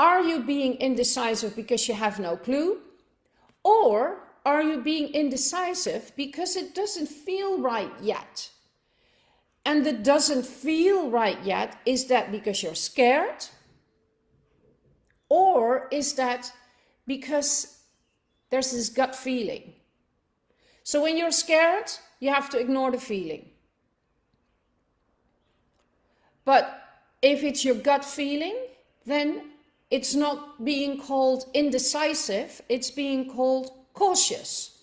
Are you being indecisive because you have no clue? Or are you being indecisive because it doesn't feel right yet? And it doesn't feel right yet, is that because you're scared? Or is that because there's this gut feeling? So when you're scared, you have to ignore the feeling. But if it's your gut feeling, then it's not being called indecisive, it's being called cautious.